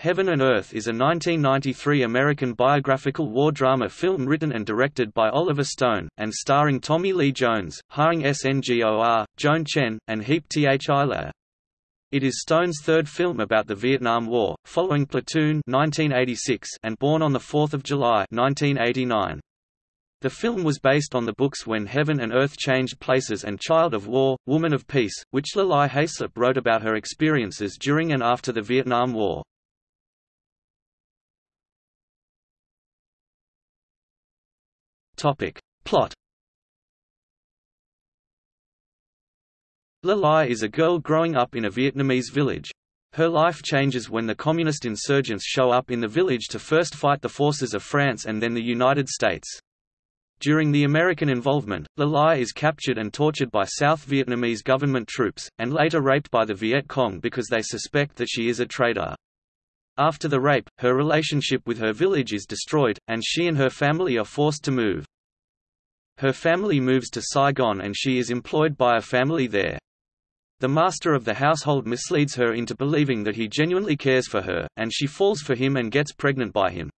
Heaven and Earth is a 1993 American biographical war drama film written and directed by Oliver Stone, and starring Tommy Lee Jones, Haing S. Ngor, Joan Chen, and Hiep Thi Le. It is Stone's third film about the Vietnam War, following Platoon 1986 and Born on 4 July 1989. The film was based on the books When Heaven and Earth Changed Places and Child of War, Woman of Peace, which Le Ly Hayslip wrote about her experiences during and after the Vietnam War. Topic. Plot Le Ly is a girl growing up in a Vietnamese village. Her life changes when the communist insurgents show up in the village to first fight the forces of France and then the United States. During the American involvement, Le Ly is captured and tortured by South Vietnamese government troops, and later raped by the Viet Cong because they suspect that she is a traitor. After the rape, her relationship with her village is destroyed, and she and her family are forced to move. Her family moves to Saigon and she is employed by a family there. The master of the household misleads her into believing that he genuinely cares for her, and she falls for him and gets pregnant by him.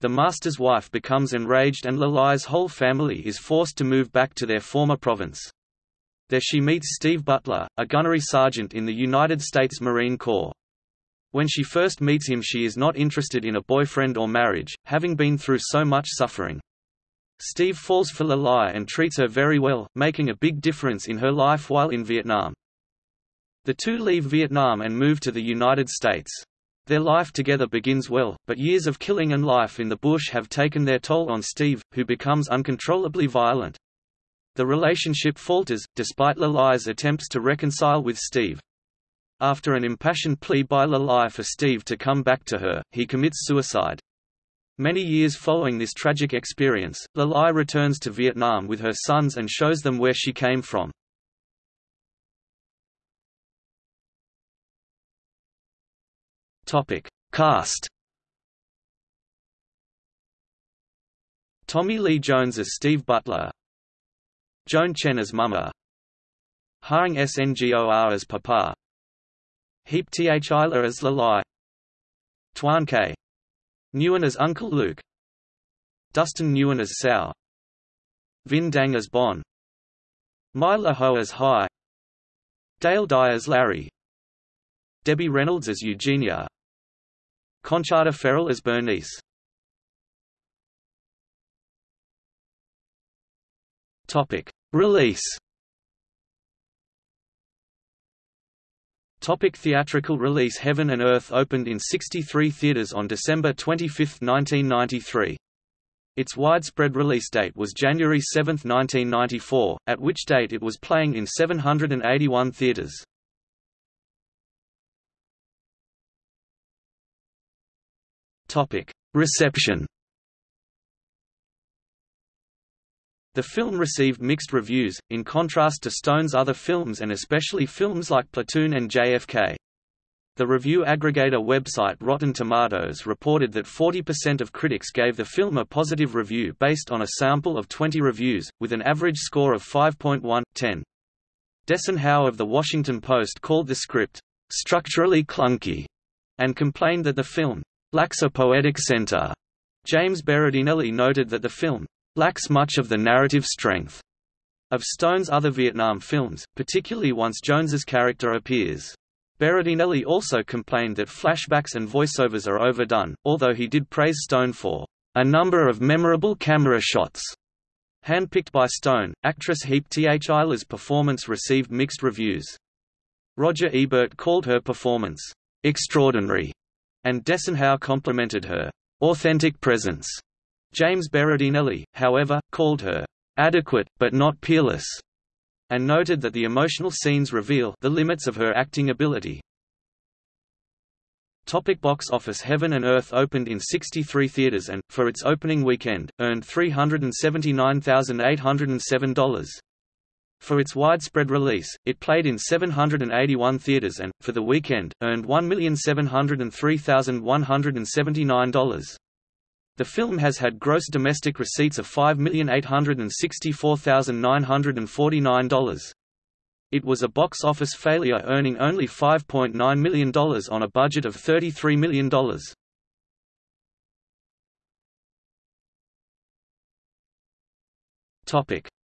The master's wife becomes enraged and Le Ly's whole family is forced to move back to their former province. There she meets Steve Butler, a gunnery sergeant in the United States Marine Corps. When she first meets him she is not interested in a boyfriend or marriage, having been through so much suffering. Steve falls for Le Ly and treats her very well, making a big difference in her life while in Vietnam. The two leave Vietnam and move to the United States. Their life together begins well, but years of killing and life in the bush have taken their toll on Steve, who becomes uncontrollably violent. The relationship falters, despite Le Ly's attempts to reconcile with Steve. After an impassioned plea by Le Ly for Steve to come back to her, he commits suicide. Many years following this tragic experience, Le Ly returns to Vietnam with her sons and shows them where she came from. Cast. Tommy Lee Jones as Steve Butler, Joan Chen as Mama, Haing S. Ngor as Papa, Hiep Thi Le as Le Ly Tuan K. Nguyen as Uncle Luke. Dustin Nguyen as Sao Vinh Dang as Bon. Mai Le Ho as Hai. Dale Dye as Larry. Debbie Reynolds as Eugenia. Conchata Ferrell as Bernice. Topic. Release Topic theatrical release Heaven and Earth opened in 63 theaters on December 25, 1993. Its widespread release date was January 7, 1994, at which date it was playing in 781 theaters. Reception The film received mixed reviews, in contrast to Stone's other films and especially films like Platoon and JFK. The review aggregator website Rotten Tomatoes reported that 40% of critics gave the film a positive review based on a sample of 20 reviews, with an average score of 5.1/10. Desson Howe of The Washington Post called the script, "...structurally clunky", and complained that the film, "...lacks a poetic center." James Berardinelli noted that the film, lacks much of the narrative strength of Stone's other Vietnam films, particularly once Jones's character appears. Berardinelli also complained that flashbacks and voiceovers are overdone, although he did praise Stone for a number of memorable camera shots. Handpicked by Stone, actress Hiep Thi Le's performance received mixed reviews. Roger Ebert called her performance extraordinary, and Desson Howe complimented her authentic presence. James Berardinelli, however, called her adequate, but not peerless, and noted that the emotional scenes reveal the limits of her acting ability. Topic box office Heaven and Earth opened in 63 theaters and, for its opening weekend, earned $379,807. For its widespread release, it played in 781 theaters and, for the weekend, earned $1,703,179. The film has had gross domestic receipts of $5,864,949. It was a box office failure earning only $5.9 million on a budget of $33 million.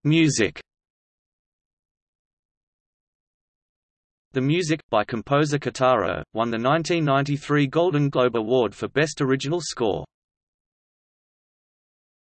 Music The music, by composer Kitaro, won the 1993 Golden Globe Award for Best Original Score.